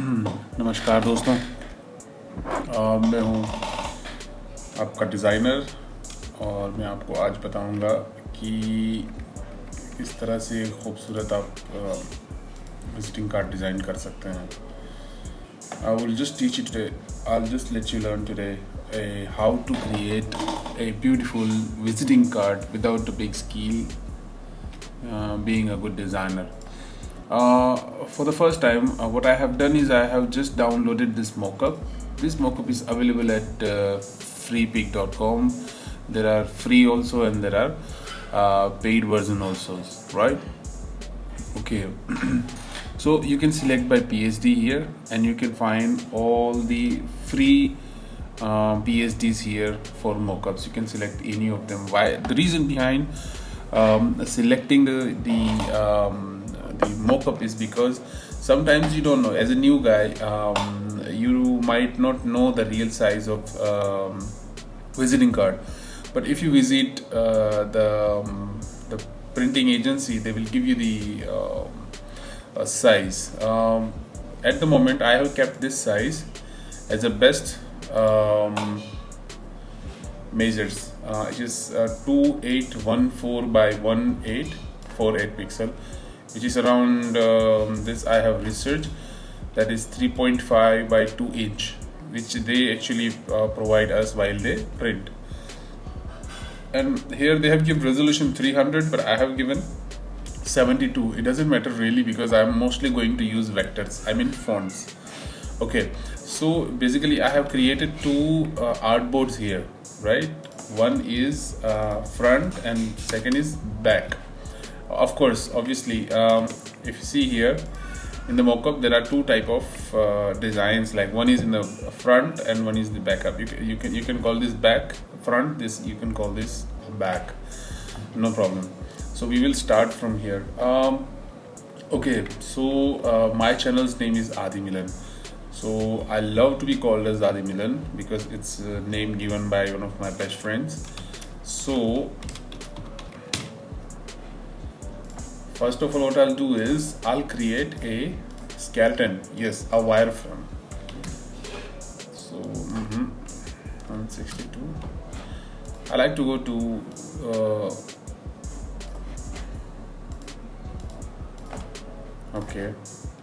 नमस्कार दोस्तों। आ, मैं हूँ आपका डिज़ाइनर और मैं आपको आज बताऊँगा कि किस तरह से खूबसूरत आप विजिटिंग कार्ड डिज़ाइन कर सकते हैं। I will just teach it I just let you learn today how to create visiting card without a big skill uh, being a good designer uh, for the first time uh, what I have done is I have just downloaded this mockup this mockup is available at uh, there are free also and there are uh, paid version also right okay so you can select by PSD here and you can find all the free uh, PSDs here for mockups. You can select any of them. Why? The reason behind um, selecting the the um, the mockup is because sometimes you don't know. As a new guy, um, you might not know the real size of um, visiting card. But if you visit uh, the um, the printing agency, they will give you the uh, size. Um, at the moment, I have kept this size as the best um, measures uh, it is uh, 2814 by 1848 pixel which is around um, this I have researched that is 3.5 by 2 inch which they actually uh, provide us while they print. And here they have given resolution 300 but I have given 72 it doesn't matter really because I'm mostly going to use vectors I mean fonts. Okay so basically I have created two uh, artboards here right? One is uh, front and second is back of course obviously um, if you see here in the mockup there are two type of uh, designs. Like one is in the front and one is the backup. You can, you can you can call this back front this you can call this back. No problem. So we will start from here. Um, okay so uh, my channel's name is Adi Milan. So I love to be called as Adi Milan because it's a name given by one of my best friends. So first of all what I'll do is I'll create a skeleton, yes, a wireframe. So mm -hmm, 162. I like to go to uh, okay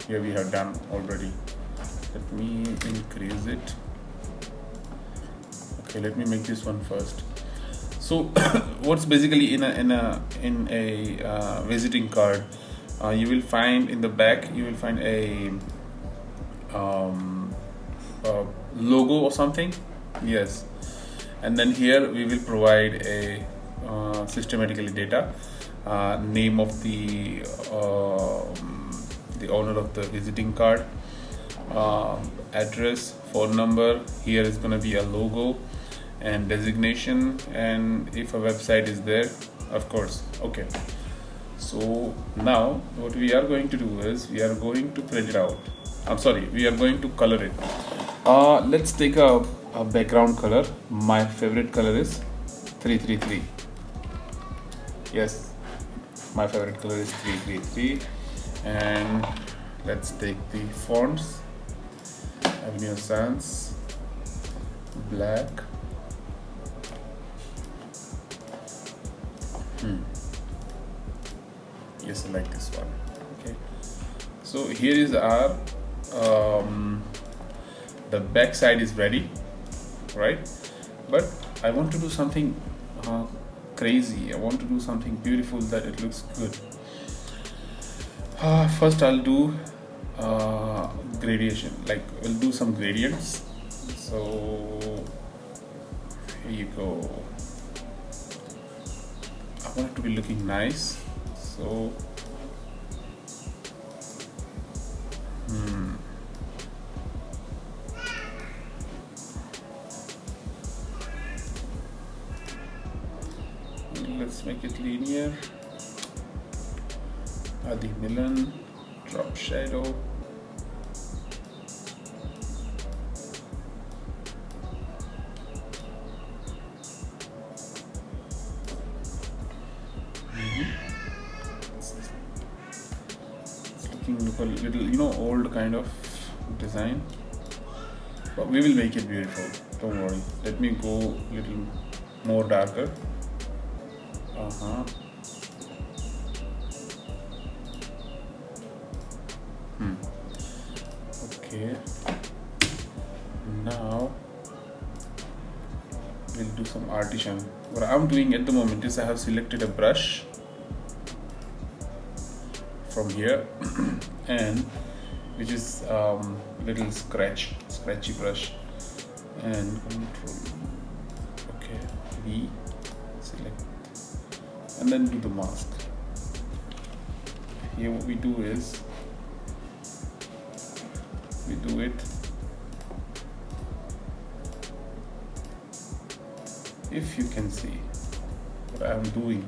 here we have done already let me increase it okay let me make this one first so what's basically in a in a in a uh, visiting card uh, you will find in the back you will find a, um, a logo or something? Yes. And then here we will provide a uh, systematically data uh, name of the um, the owner of the visiting card uh, address phone number here is going to be a logo and designation and if a website is there of course. Okay. So now what we are going to do is we are going to print it out. I'm sorry we are going to color it. Uh, let's take a, a background color. My favorite color is 333 yes. My favorite color is 333 and let's take the fonts. Avenue Sans black I like this one. Okay. So here is our um, the back side is ready right? But I want to do something uh, crazy. I want to do something beautiful that it looks good. Uh, first I'll do uh, gradation. Like we'll do some gradients. So here you go. I want it to be looking nice so hmm. Let's make it linear. Adi Milan drop shadow look a little you know old kind of design. But we will make it beautiful. Don't worry. Let me go a little more darker. Uh-huh. Hmm. Okay. Now we'll do some artisan. What I'm doing at the moment is I have selected a brush from here and which is um, little scratch scratchy brush and control okay V select. And then do the mask. Here what we do is we do it. If you can see what I am doing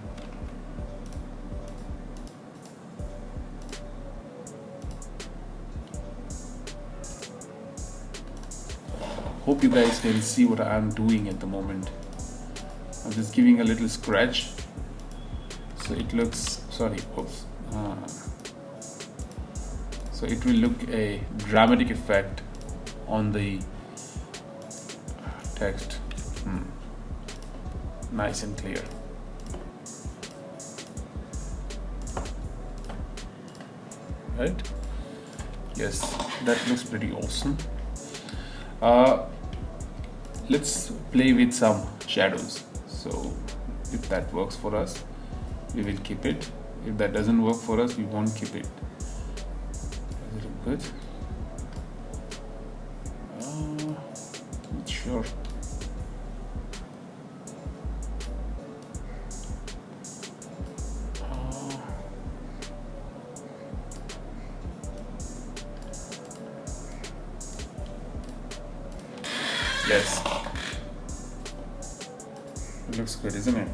hope you guys can see what I'm doing at the moment. I'm just giving a little scratch. So it looks sorry oops. Uh, so it will look a dramatic effect on the text. Hmm. nice and clear. Right? Yes that looks pretty awesome. Uh, let's play with some shadows. So if that works for us we will keep it. If that doesn't work for us we won't keep it. Is it good? Uh, sure. Yes. Looks good, isn't it?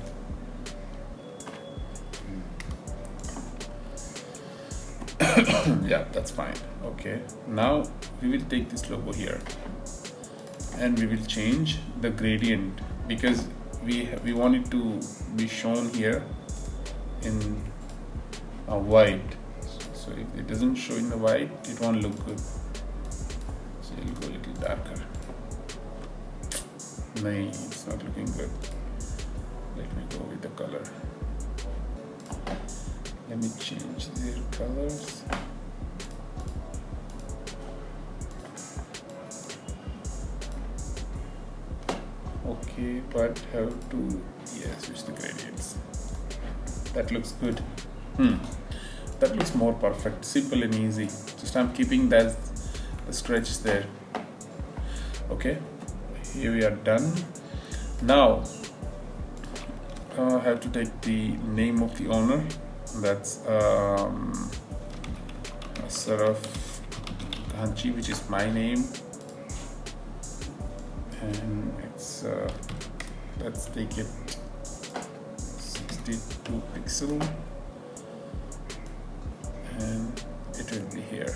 yeah, that's fine. Okay. Now we will take this logo here and we will change the gradient because we we want it to be shown here in a white. So if it doesn't show in the white, it won't look good. So it'll go a little darker. No, it's not looking good. Let me go with the color. Let me change their colors. Okay, but have to yeah switch the gradients. That looks good. Hmm. That looks more perfect, simple and easy. Just I'm keeping that stretch there. Okay here we are done now uh, I have to take the name of the owner. That's um, Saraf Kanchi which is my name. And it's uh, let's take it 62 pixel. And it will be here.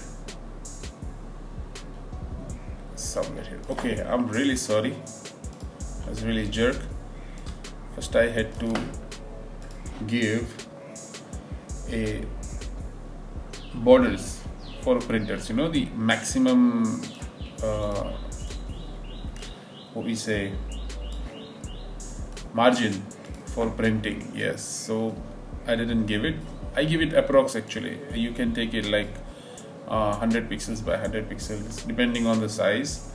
Somewhere here. Okay I'm really sorry. I was really jerk first I had to give a borders for printers. You know the maximum uh, what we say margin for printing. Yes so I didn't give it. I give it approx actually. You can take it like uh, 100 pixels by 100 pixels. Depending on the size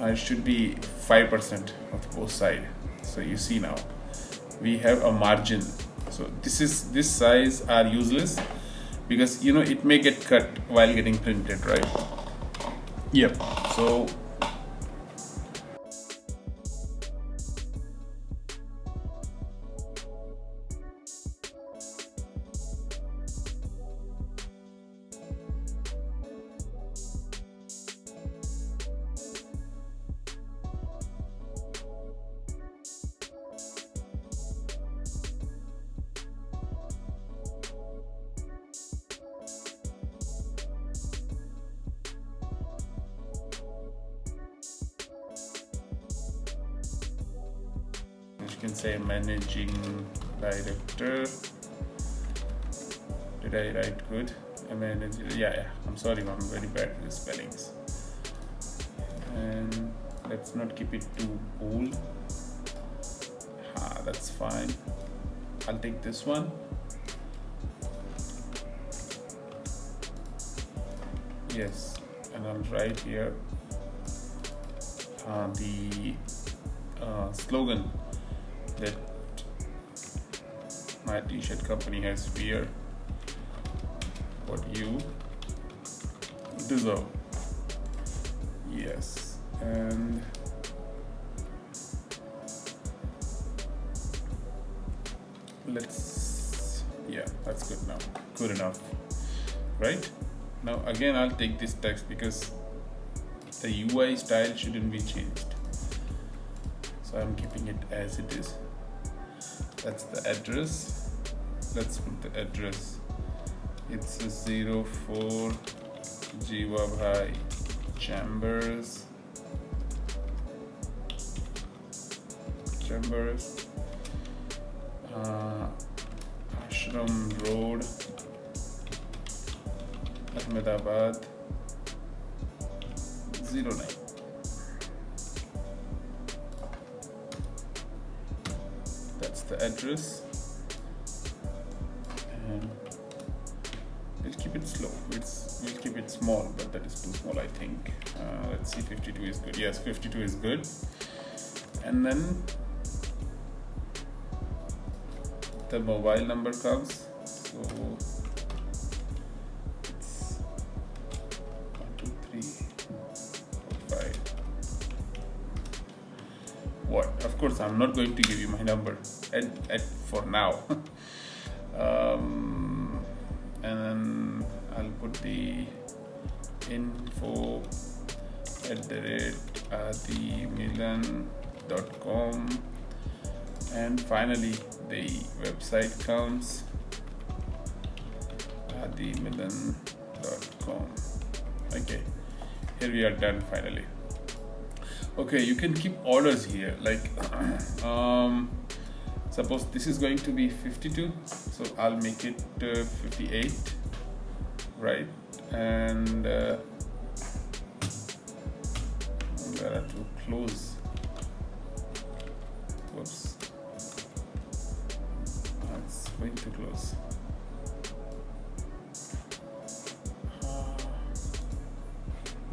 uh, it should be 5% of both side so you see now we have a margin. So this is this size are useless because you know it may get cut while getting printed right? Yep. So can say managing director. Did I write good? Manager yeah yeah. I'm sorry i'm very bad with spellings. And let's not keep it too old ah that's fine. I'll take this one. Yes and i'll write here uh, the uh, slogan that my t-shirt company has fear what you deserve. Yes and let's yeah that's good now. Good enough right? Now again I'll take this text because the UI style shouldn't be changed. So I'm keeping it as it is that's the address. Let's put the address. It's a 04 Jivabhai Chambers. Chambers uh, Ashram Road Ahmedabad 09 address. And we'll keep it slow. It's we'll keep it small but that is too small I think. Uh, let's see 52 is good. Yes 52 is good. And then the mobile number comes. So course I'm not going to give you my number at, at for now. Um, and then I'll put the info at the rate adimilan.com and finally the website comes adimilan.com okay here we are done finally okay you can keep orders here like um, suppose this is going to be 52 so I'll make it uh, 58 right? And uh, there are to close. Whoops. That's going to close. Uh,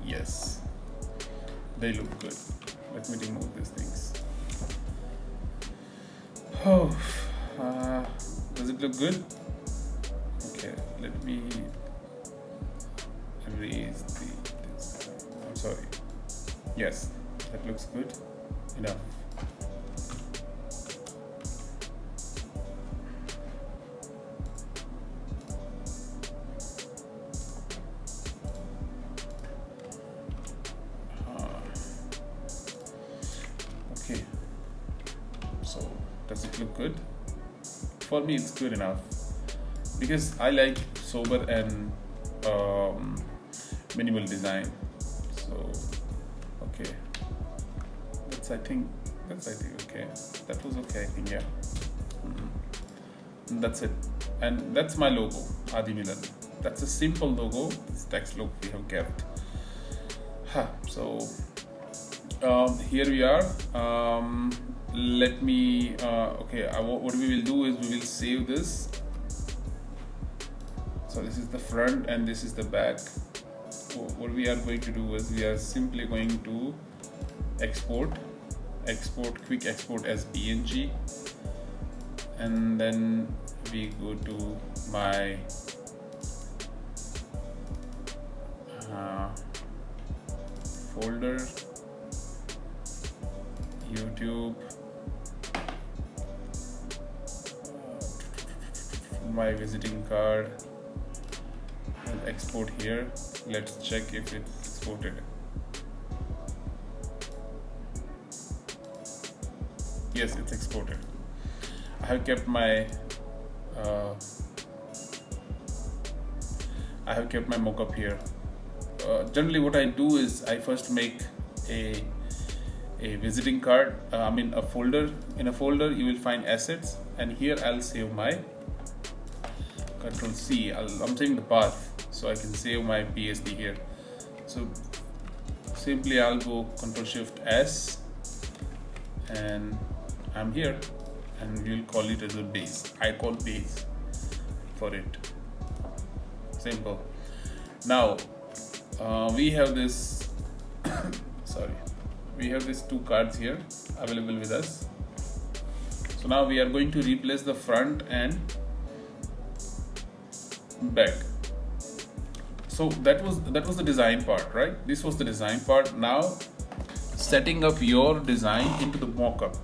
yes. They look good let me erase the this. I'm sorry. Yes that looks good. Enough. Uh, okay. So does it look good? For me it's good enough because i like sober and um, minimal design. So okay. That's i think that's i think okay. That was okay i think yeah. Mhm. that's it. And that's my logo adi milan that's a simple logo. This text logo we have kept. Huh. so um, here we are. Um, let me uh, okay I, what we will do is we will save this so this is the front and this is the back. Wh- what we are going to do is we are simply going to export export quick export as png and then we go to my uh, folder YouTube my visiting card export here. Let's check if it's exported. Yes it's exported. I have kept my uh, I have kept my mockup here. Uh, generally what I do is I first make a a visiting card uh, I mean a folder. In a folder you will find assets and here I'll save my control C. I'll, I'm saving the path so I can save my PSD here. So simply I'll go control shift S and I'm here and we'll call it as a base. I call base for it. Simple. Now uh, we have this sorry we have these two cards here available with us. So now we are going to replace the front and back so that was that was the design part right? This was the design part. Now setting up your design into the mockup.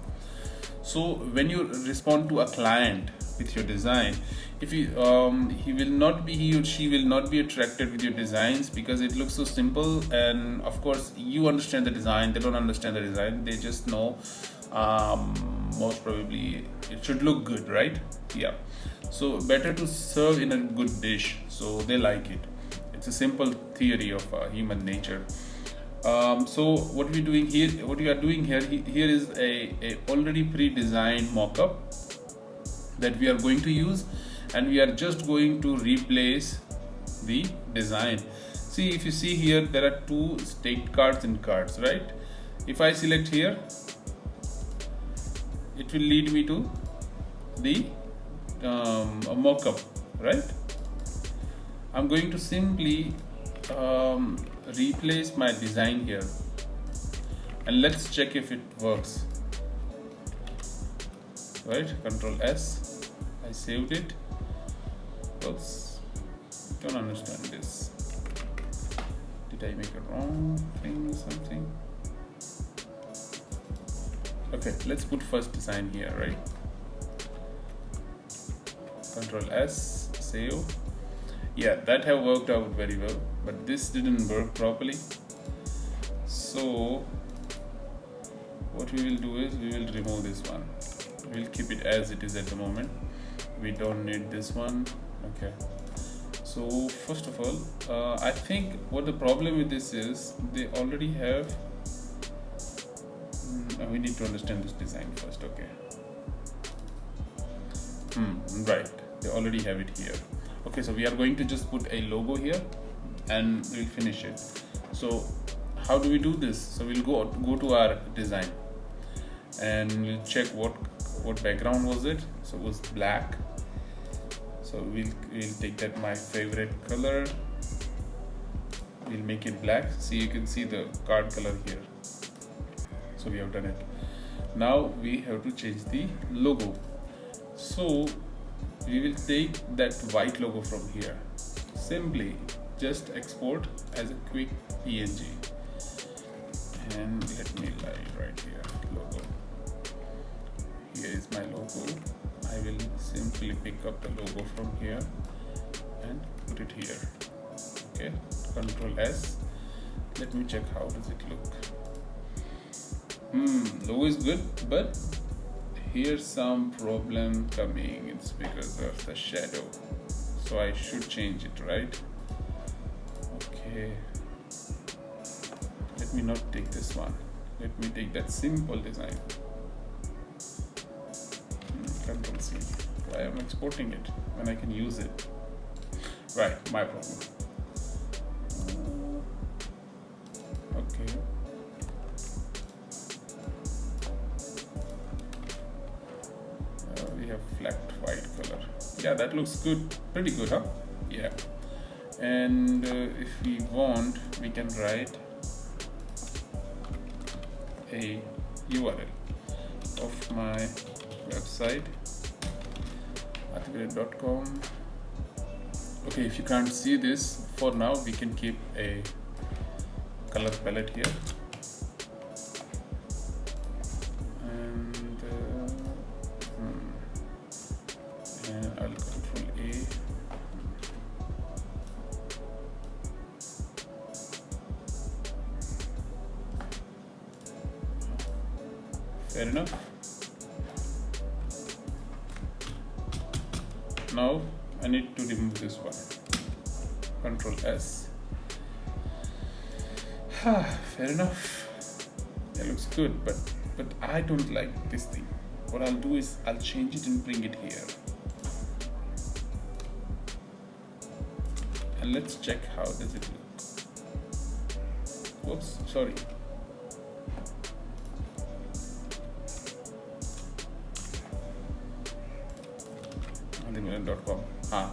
So when you respond to a client with your design if you um, he will not be he or she will not be attracted with your designs because it looks so simple and of course you understand the design. They don't understand the design. They just know um, most probably it should look good right? Yeah. So better to serve in a good dish. So they like it it's a simple theory of uh, human nature. Um, so what we're doing here what we are doing here here is a, a already pre-designed mock-up that we are going to use and we are just going to replace the design. See if you see here there are two state cards and cards right? If I select here it will lead me to the um, mockup right I'm going to simply um, replace my design here. And let's check if it works. Right? Control S. I saved it. Oops. Don't understand this. Did I make a wrong thing or something? Okay let's put first design here right? Control S save yeah that have worked out very well but this didn't work properly. So what we will do is we will remove this one. We'll keep it as it is at the moment. We don't need this one. Okay. So first of all uh, I think what the problem with this is they already have mm, we need to understand this design first okay. Hmm, right. They already have it here okay so we are going to just put a logo here and we'll finish it. So how do we do this? So we'll go go to our design and we'll check what what background was it. So it was black. So we'll we'll take that my favorite color. We'll make it black. See you can see the card color here. So we have done it. Now we have to change the logo. So we will take that white logo from here. Simply just export as a quick png and let me lie right here logo. Here is my logo. I will simply pick up the logo from here and put it here. Okay control S. Let me check how does it look. Hmm logo is good but here's some problem coming it's because of the shadow. So I should change it right? Okay. Let me not take this one. Let me take that simple design. Hmm, control C why am exporting it when I can use it. Right my problem. Okay that looks good pretty good huh? Yeah. And uh, if we want we can write a URL of my website articulate.com okay if you can't see this for now we can keep a color palette here fair enough. It looks good but but I don't like this thing. What I'll do is I'll change it and bring it here. And let's check how does it look. Whoops sorry. Ah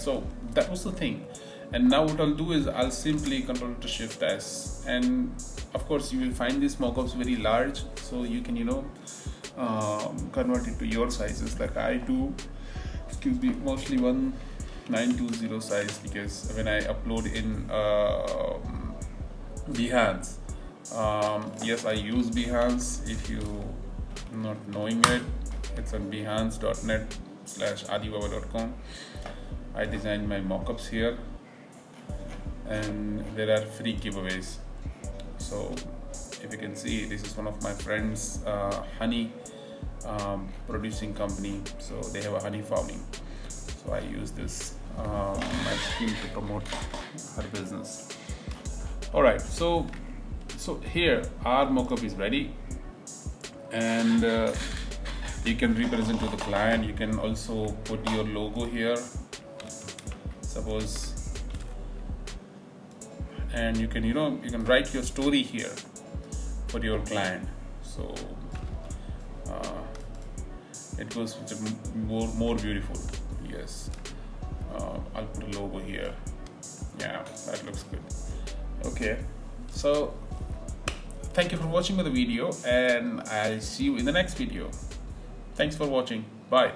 so that was the thing. And now what I'll do is I'll simply control to shift S. And of course you will find these mockups very large. So you can you know um, convert it to your sizes. Like I do. Excuse me mostly 1920 size because when I upload in uh, Behance um, yes I use Behance. If you not knowing it it's on behance.net slash adibaba.com I designed my mockups here and there are free giveaways. So if you can see this is one of my friends uh, honey um, producing company. So they have a honey farming. So I use this um, my scheme to promote her business. All right so so here our mockup is ready. And uh, you can represent to the client. You can also put your logo here suppose. And you can you know you can write your story here for your client. So uh, it goes more more beautiful. Yes. Uh, I'll put a logo here. Yeah that looks good. Okay. So thank you for watching the video and I'll see you in the next video. Thanks for watching. Bye